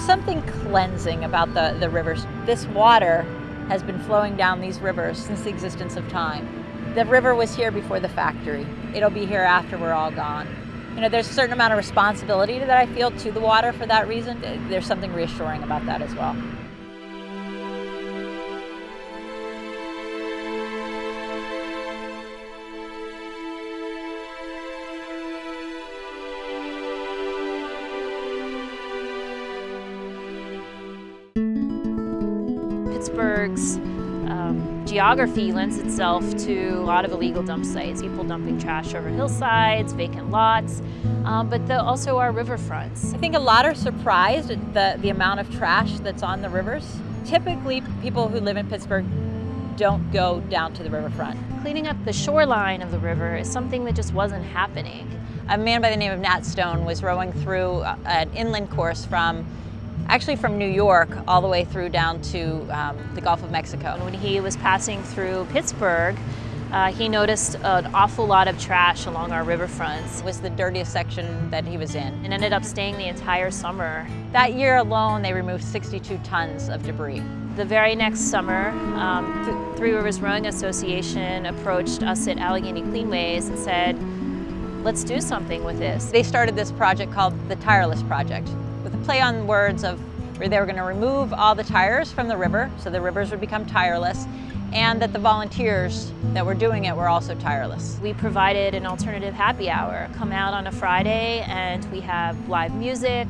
something cleansing about the, the rivers. This water has been flowing down these rivers since the existence of time. The river was here before the factory. It'll be here after we're all gone. You know, there's a certain amount of responsibility that I feel to the water for that reason. There's something reassuring about that as well. Pittsburgh's um, geography lends itself to a lot of illegal dump sites, people dumping trash over hillsides, vacant lots, um, but the, also our riverfronts. I think a lot are surprised at the, the amount of trash that's on the rivers. Typically, people who live in Pittsburgh don't go down to the riverfront. Cleaning up the shoreline of the river is something that just wasn't happening. A man by the name of Nat Stone was rowing through uh, an inland course from actually from New York all the way through down to um, the Gulf of Mexico. When he was passing through Pittsburgh, uh, he noticed an awful lot of trash along our riverfronts. It was the dirtiest section that he was in. And ended up staying the entire summer. That year alone, they removed 62 tons of debris. The very next summer, um, Th Three Rivers Rowing Association approached us at Allegheny Cleanways and said, let's do something with this. They started this project called the Tireless Project with a play on words of where they were going to remove all the tires from the river, so the rivers would become tireless, and that the volunteers that were doing it were also tireless. We provided an alternative happy hour. Come out on a Friday and we have live music,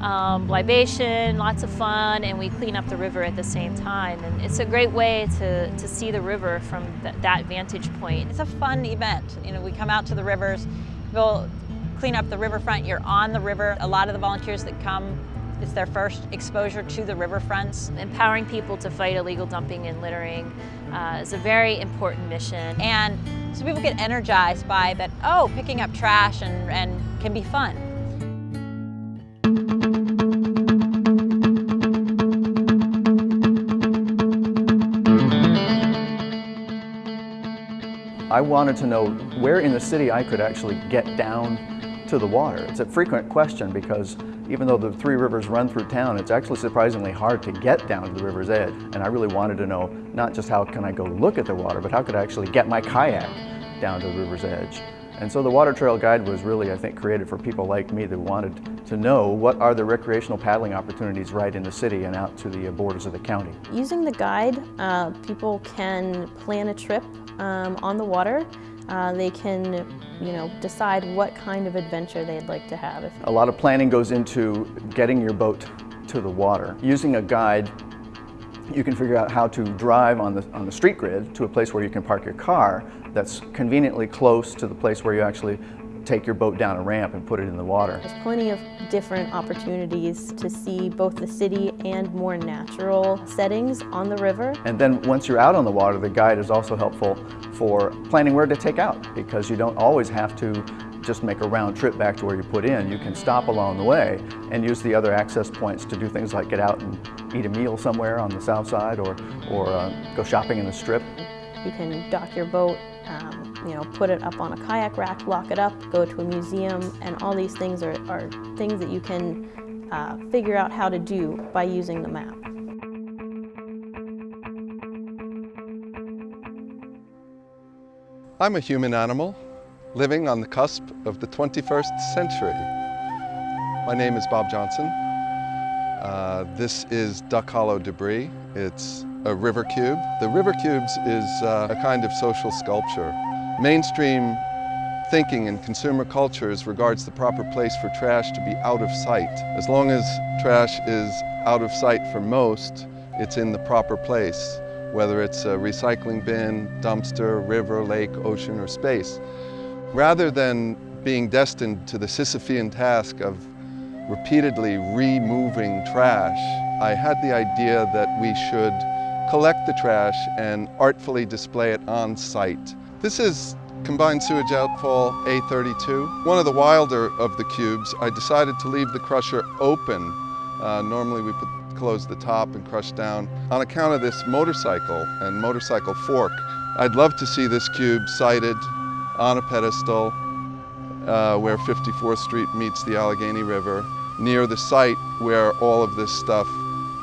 um, libation, lots of fun, and we clean up the river at the same time. And it's a great way to, to see the river from th that vantage point. It's a fun event. You know, we come out to the rivers, we'll clean up the riverfront, you're on the river. A lot of the volunteers that come it's their first exposure to the riverfronts. Empowering people to fight illegal dumping and littering uh, is a very important mission. And so people get energized by that, oh, picking up trash and, and can be fun. I wanted to know where in the city I could actually get down to the water. It's a frequent question because even though the three rivers run through town, it's actually surprisingly hard to get down to the river's edge. And I really wanted to know not just how can I go look at the water, but how could I actually get my kayak down to the river's edge. And so the Water Trail Guide was really, I think, created for people like me that wanted to know what are the recreational paddling opportunities right in the city and out to the borders of the county. Using the guide, uh, people can plan a trip um, on the water uh, they can, you know, decide what kind of adventure they'd like to have. A lot of planning goes into getting your boat to the water. Using a guide, you can figure out how to drive on the, on the street grid to a place where you can park your car that's conveniently close to the place where you actually take your boat down a ramp and put it in the water. There's plenty of different opportunities to see both the city and more natural settings on the river. And then once you're out on the water, the guide is also helpful for planning where to take out because you don't always have to just make a round trip back to where you put in. You can stop along the way and use the other access points to do things like get out and eat a meal somewhere on the south side or, or uh, go shopping in the strip. You can dock your boat um, you know, put it up on a kayak rack, lock it up, go to a museum, and all these things are, are things that you can uh, figure out how to do by using the map. I'm a human animal living on the cusp of the 21st century. My name is Bob Johnson. Uh, this is Duck Hollow debris. It's a river cube. The river cubes is uh, a kind of social sculpture. Mainstream thinking in consumer cultures regards the proper place for trash to be out of sight. As long as trash is out of sight for most, it's in the proper place, whether it's a recycling bin, dumpster, river, lake, ocean, or space. Rather than being destined to the Sisyphean task of repeatedly removing trash, I had the idea that we should collect the trash and artfully display it on site. This is combined sewage outfall A32. One of the wilder of the cubes, I decided to leave the crusher open. Uh, normally we put, close the top and crush down. On account of this motorcycle and motorcycle fork, I'd love to see this cube sited on a pedestal uh, where 54th Street meets the Allegheny River near the site where all of this stuff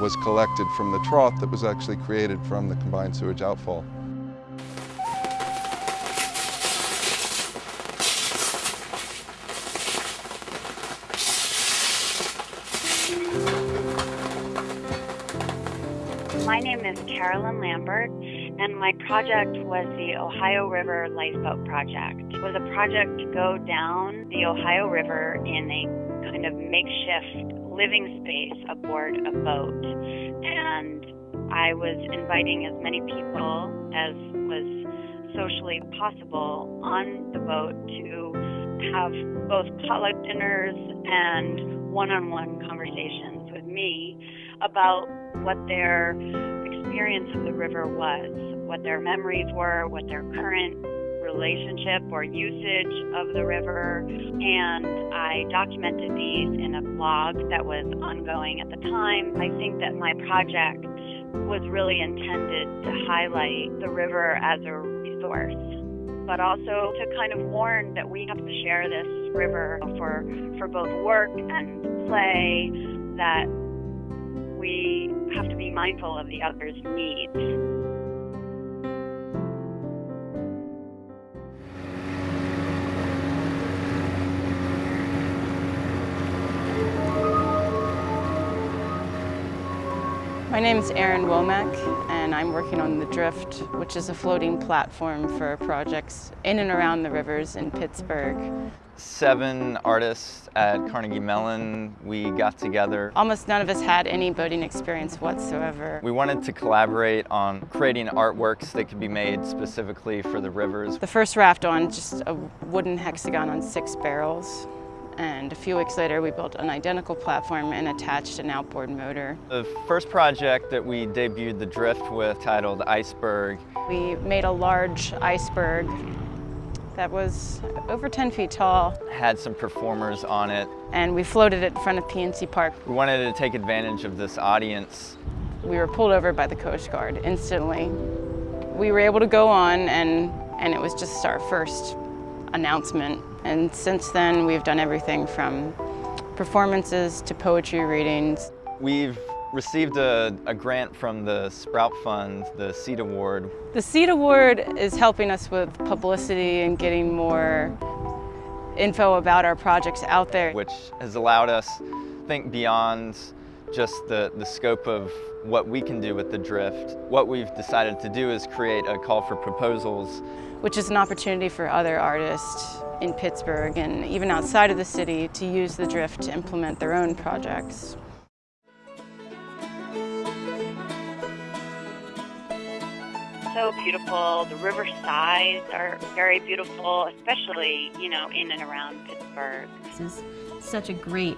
was collected from the trough that was actually created from the combined sewage outfall. Name is Carolyn Lambert, and my project was the Ohio River Lifeboat Project. It was a project to go down the Ohio River in a kind of makeshift living space aboard a boat. And I was inviting as many people as was socially possible on the boat to have both potluck dinners and one on one conversations with me about what their experience of the river was, what their memories were, what their current relationship or usage of the river. And I documented these in a blog that was ongoing at the time. I think that my project was really intended to highlight the river as a resource but also to kind of warn that we have to share this river for for both work and play that we have to be mindful of the other's needs. My name is Erin Womack and I'm working on The Drift, which is a floating platform for projects in and around the rivers in Pittsburgh. Seven artists at Carnegie Mellon, we got together. Almost none of us had any boating experience whatsoever. We wanted to collaborate on creating artworks that could be made specifically for the rivers. The first raft on just a wooden hexagon on six barrels. And a few weeks later, we built an identical platform and attached an outboard motor. The first project that we debuted the drift with, titled Iceberg. We made a large iceberg that was over 10 feet tall. Had some performers on it. And we floated it in front of PNC Park. We wanted to take advantage of this audience. We were pulled over by the Coast Guard instantly. We were able to go on and, and it was just our first announcement. And since then, we've done everything from performances to poetry readings. We've received a, a, grant from the Sprout Fund, the SEED Award. The SEED Award is helping us with publicity and getting more info about our projects out there. Which has allowed us think beyond just the, the scope of what we can do with the drift. What we've decided to do is create a call for proposals. Which is an opportunity for other artists in Pittsburgh and even outside of the city to use the drift to implement their own projects. So beautiful. The river sides are very beautiful, especially, you know, in and around Pittsburgh. This is such a great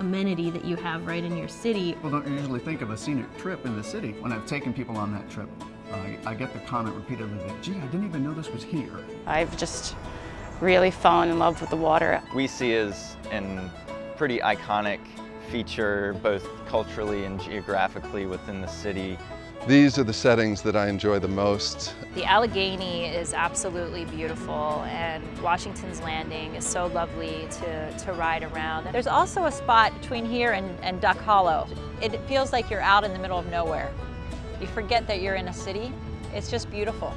amenity that you have right in your city. People don't usually think of a scenic trip in the city. When I've taken people on that trip, I, I get the comment repeatedly that, gee, I didn't even know this was here. I've just really fallen in love with the water. We see as a pretty iconic feature, both culturally and geographically within the city. These are the settings that I enjoy the most. The Allegheny is absolutely beautiful and Washington's Landing is so lovely to, to ride around. There's also a spot between here and, and Duck Hollow. It feels like you're out in the middle of nowhere. You forget that you're in a city. It's just beautiful.